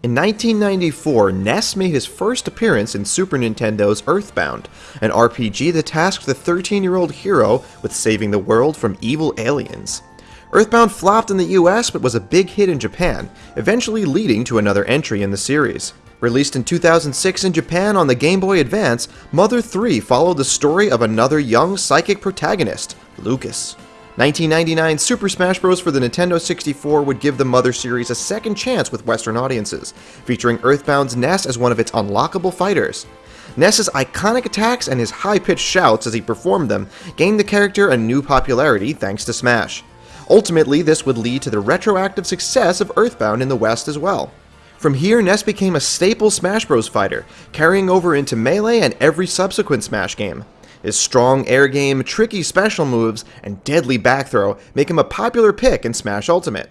In 1994, Ness made his first appearance in Super Nintendo's Earthbound, an RPG that tasked the 13-year-old hero with saving the world from evil aliens. Earthbound flopped in the US but was a big hit in Japan, eventually leading to another entry in the series. Released in 2006 in Japan on the Game Boy Advance, Mother 3 followed the story of another young psychic protagonist, Lucas. 1999 Super Smash Bros. for the Nintendo 64 would give the Mother series a second chance with Western audiences, featuring Earthbound's Ness as one of its unlockable fighters. Ness's iconic attacks and his high-pitched shouts as he performed them gained the character a new popularity thanks to Smash. Ultimately, this would lead to the retroactive success of Earthbound in the West as well. From here, Ness became a staple Smash Bros. fighter, carrying over into Melee and every subsequent Smash game. His strong air game, tricky special moves, and deadly back throw make him a popular pick in Smash Ultimate.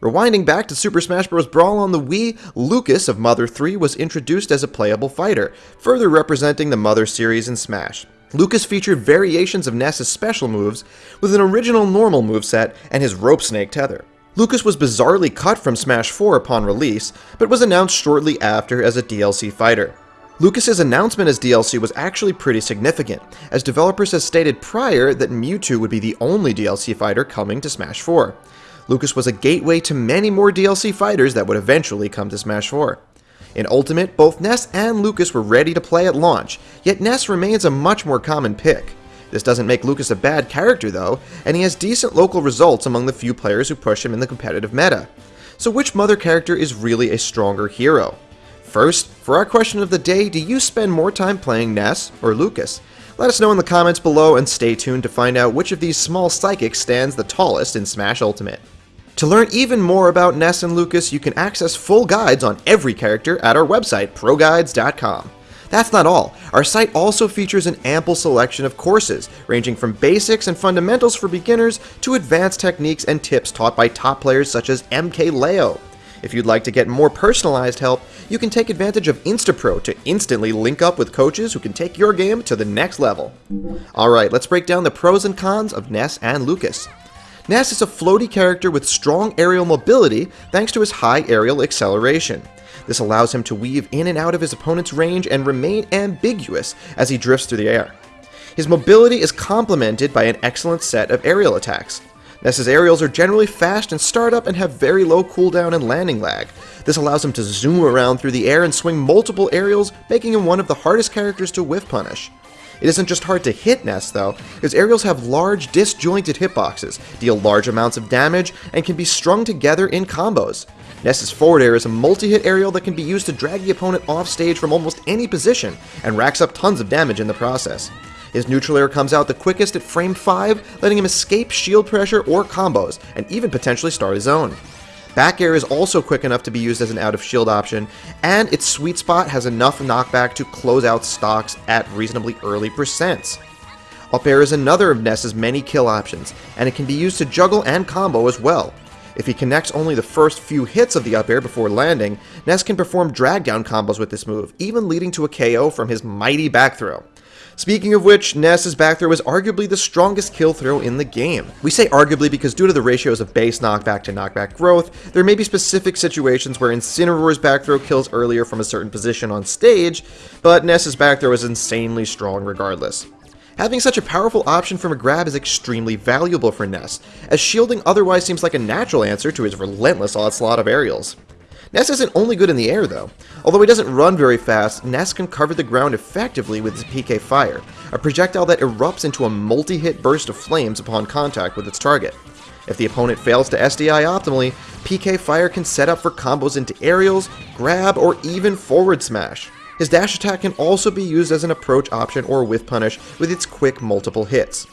Rewinding back to Super Smash Bros. Brawl on the Wii, Lucas of Mother 3 was introduced as a playable fighter, further representing the Mother series in Smash. Lucas featured variations of Ness's special moves, with an original normal moveset and his rope snake tether. Lucas was bizarrely cut from Smash 4 upon release, but was announced shortly after as a DLC fighter. Lucas's announcement as DLC was actually pretty significant, as developers had stated prior that Mewtwo would be the only DLC fighter coming to Smash 4. Lucas was a gateway to many more DLC fighters that would eventually come to Smash 4. In Ultimate, both Ness and Lucas were ready to play at launch, yet Ness remains a much more common pick. This doesn't make Lucas a bad character though, and he has decent local results among the few players who push him in the competitive meta. So which Mother character is really a stronger hero? First, for our question of the day, do you spend more time playing Ness or Lucas? Let us know in the comments below and stay tuned to find out which of these small psychics stands the tallest in Smash Ultimate. To learn even more about Ness and Lucas, you can access full guides on every character at our website, ProGuides.com. That's not all. Our site also features an ample selection of courses, ranging from basics and fundamentals for beginners to advanced techniques and tips taught by top players such as MKLeo. If you'd like to get more personalized help, you can take advantage of Instapro to instantly link up with coaches who can take your game to the next level. Alright, let's break down the pros and cons of Ness and Lucas. Ness is a floaty character with strong aerial mobility thanks to his high aerial acceleration. This allows him to weave in and out of his opponent's range and remain ambiguous as he drifts through the air. His mobility is complemented by an excellent set of aerial attacks. Ness's aerials are generally fast and start up and have very low cooldown and landing lag. This allows him to zoom around through the air and swing multiple aerials, making him one of the hardest characters to whiff punish. It isn't just hard to hit Ness though, because aerials have large disjointed hitboxes, deal large amounts of damage, and can be strung together in combos. Ness's forward air is a multi-hit aerial that can be used to drag the opponent off stage from almost any position, and racks up tons of damage in the process. His neutral air comes out the quickest at frame 5, letting him escape shield pressure or combos, and even potentially start his own. Back air is also quick enough to be used as an out of shield option, and its sweet spot has enough knockback to close out stocks at reasonably early percents. Up air is another of Ness's many kill options, and it can be used to juggle and combo as well. If he connects only the first few hits of the up air before landing, Ness can perform drag down combos with this move, even leading to a KO from his mighty back throw. Speaking of which, Ness's back throw is arguably the strongest kill throw in the game. We say arguably because due to the ratios of base knockback to knockback growth, there may be specific situations where Incineroar's back throw kills earlier from a certain position on stage, but Ness's back throw is insanely strong regardless. Having such a powerful option from a grab is extremely valuable for Ness, as shielding otherwise seems like a natural answer to his relentless onslaught of aerials. Ness isn't only good in the air though. Although he doesn't run very fast, Ness can cover the ground effectively with his PK Fire, a projectile that erupts into a multi-hit burst of flames upon contact with its target. If the opponent fails to SDI optimally, PK Fire can set up for combos into aerials, grab, or even forward smash. His dash attack can also be used as an approach option or whiff punish with its quick multiple hits.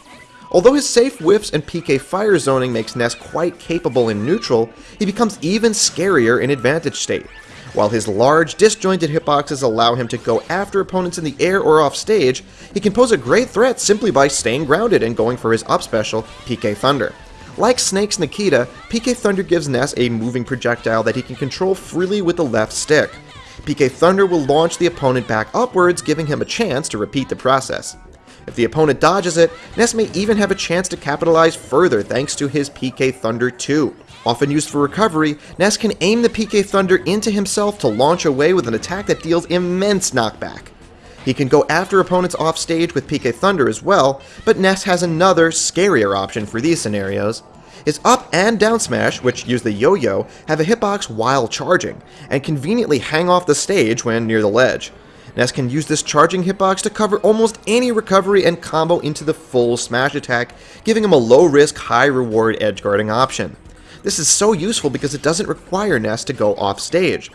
Although his safe whiffs and PK fire zoning makes Ness quite capable in neutral, he becomes even scarier in advantage state. While his large, disjointed hitboxes allow him to go after opponents in the air or off stage, he can pose a great threat simply by staying grounded and going for his up special, PK Thunder. Like Snake's Nikita, PK Thunder gives Ness a moving projectile that he can control freely with the left stick. PK Thunder will launch the opponent back upwards, giving him a chance to repeat the process. If the opponent dodges it, Ness may even have a chance to capitalize further thanks to his PK Thunder 2. Often used for recovery, Ness can aim the PK Thunder into himself to launch away with an attack that deals immense knockback. He can go after opponents off stage with PK Thunder as well, but Ness has another, scarier option for these scenarios. His up and down smash, which use the yo-yo, have a hitbox while charging, and conveniently hang off the stage when near the ledge. Ness can use this charging hitbox to cover almost any recovery and combo into the full smash attack, giving him a low risk, high reward edge guarding option. This is so useful because it doesn't require Ness to go off stage.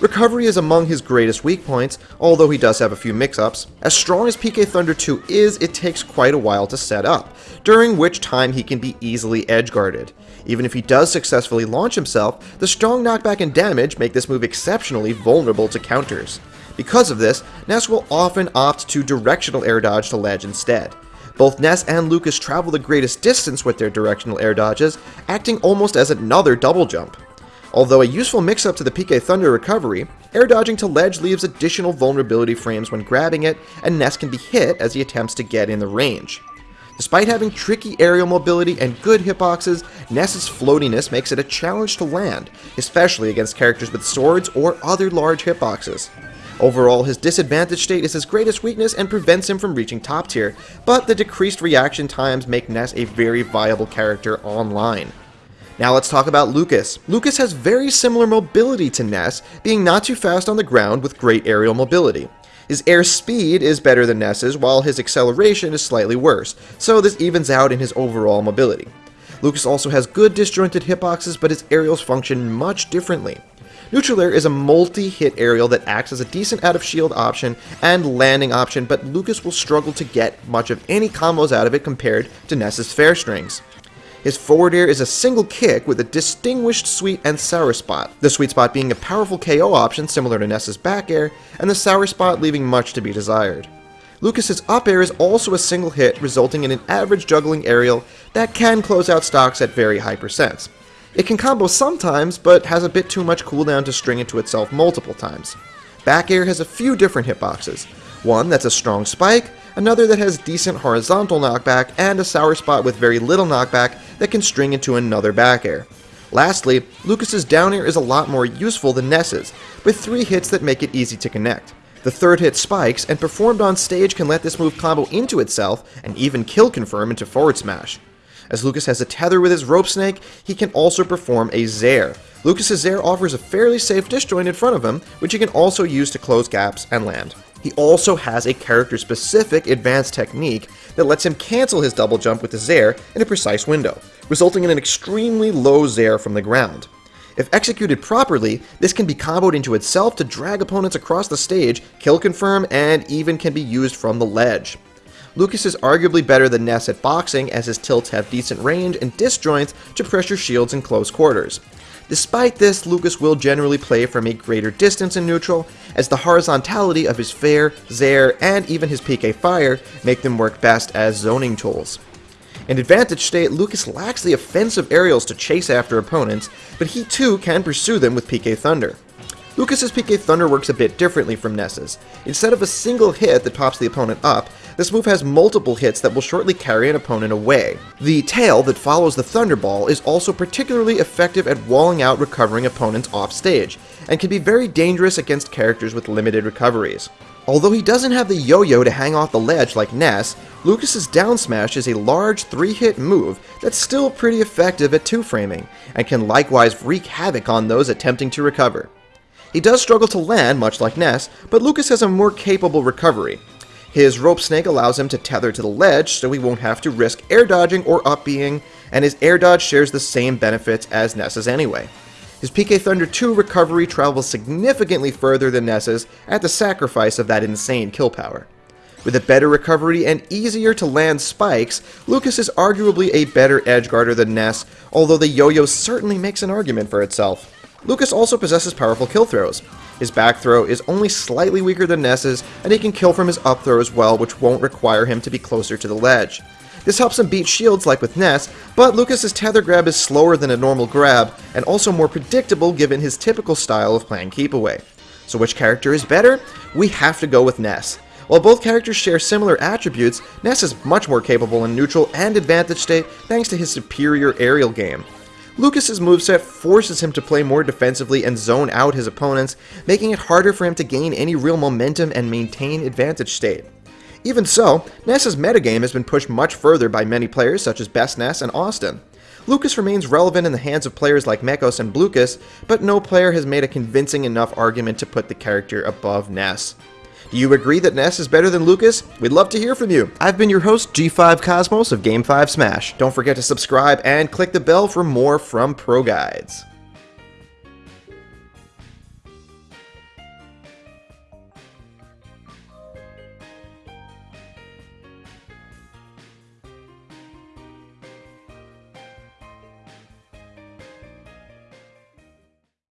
Recovery is among his greatest weak points, although he does have a few mix-ups. As strong as PK Thunder 2 is, it takes quite a while to set up, during which time he can be easily edge-guarded. Even if he does successfully launch himself, the strong knockback and damage make this move exceptionally vulnerable to counters. Because of this, Ness will often opt to directional air dodge to ledge instead. Both Ness and Lucas travel the greatest distance with their directional air dodges, acting almost as another double jump. Although a useful mix-up to the PK Thunder recovery, air dodging to ledge leaves additional vulnerability frames when grabbing it, and Ness can be hit as he attempts to get in the range. Despite having tricky aerial mobility and good hitboxes, Ness's floatiness makes it a challenge to land, especially against characters with swords or other large hitboxes. Overall, his disadvantage state is his greatest weakness and prevents him from reaching top tier, but the decreased reaction times make Ness a very viable character online. Now let's talk about Lucas. Lucas has very similar mobility to Ness, being not too fast on the ground with great aerial mobility. His air speed is better than Ness's, while his acceleration is slightly worse, so this evens out in his overall mobility. Lucas also has good disjointed hitboxes, but his aerials function much differently. Neutral Air is a multi-hit aerial that acts as a decent out-of-shield option and landing option, but Lucas will struggle to get much of any combos out of it compared to Ness's Fair Strings. His forward air is a single kick with a distinguished sweet and sour spot, the sweet spot being a powerful KO option similar to Ness's back air, and the sour spot leaving much to be desired. Lucas's up air is also a single hit, resulting in an average juggling aerial that can close out stocks at very high percents. It can combo sometimes, but has a bit too much cooldown to string it to itself multiple times. Back air has a few different hitboxes, one that's a strong spike, another that has decent horizontal knockback, and a sour spot with very little knockback that can string into another back air. Lastly, Lucas's down air is a lot more useful than Ness's, with three hits that make it easy to connect. The third hit spikes, and performed on stage can let this move combo into itself and even kill confirm into forward smash. As Lucas has a tether with his rope snake, he can also perform a Zair. Lucas's Zair offers a fairly safe disjoint in front of him, which he can also use to close gaps and land. He also has a character-specific advanced technique that lets him cancel his double jump with the Zair in a precise window, resulting in an extremely low Zair from the ground. If executed properly, this can be comboed into itself to drag opponents across the stage, kill confirm, and even can be used from the ledge. Lucas is arguably better than Ness at boxing as his tilts have decent range and disjoints to pressure shields in close quarters. Despite this, Lucas will generally play from a greater distance in neutral, as the horizontality of his Fair, Zair, and even his PK Fire make them work best as zoning tools. In Advantage State, Lucas lacks the offensive aerials to chase after opponents, but he too can pursue them with PK Thunder. Lucas's PK Thunder works a bit differently from Ness's. Instead of a single hit that pops the opponent up, this move has multiple hits that will shortly carry an opponent away. The tail that follows the Thunderball is also particularly effective at walling out recovering opponents off stage, and can be very dangerous against characters with limited recoveries. Although he doesn't have the yo-yo to hang off the ledge like Ness, Lucas's down smash is a large 3-hit move that's still pretty effective at 2-framing, and can likewise wreak havoc on those attempting to recover. He does struggle to land, much like Ness, but Lucas has a more capable recovery, his rope snake allows him to tether to the ledge so he won't have to risk air dodging or up B-ing, and his air dodge shares the same benefits as Ness's anyway. His PK Thunder 2 recovery travels significantly further than Ness's at the sacrifice of that insane kill power. With a better recovery and easier to land spikes, Lucas is arguably a better edge guarder than Ness, although the yo-yo certainly makes an argument for itself. Lucas also possesses powerful kill throws. His back throw is only slightly weaker than Ness's, and he can kill from his up throw as well, which won't require him to be closer to the ledge. This helps him beat shields like with Ness, but Lucas's tether grab is slower than a normal grab, and also more predictable given his typical style of playing keep away. So which character is better? We have to go with Ness. While both characters share similar attributes, Ness is much more capable in neutral and advantage state thanks to his superior aerial game. Lucas's moveset forces him to play more defensively and zone out his opponents, making it harder for him to gain any real momentum and maintain advantage state. Even so, Ness's metagame has been pushed much further by many players such as Best Ness and Awestin. Lucas remains relevant in the hands of players like Mekos and Blucas, but no player has made a convincing enough argument to put the character above Ness. Do you agree that Ness is better than Lucas? We'd love to hear from you. I've been your host, G5 Cosmos of Game 5 Smash. Don't forget to subscribe and click the bell for more from Pro Guides.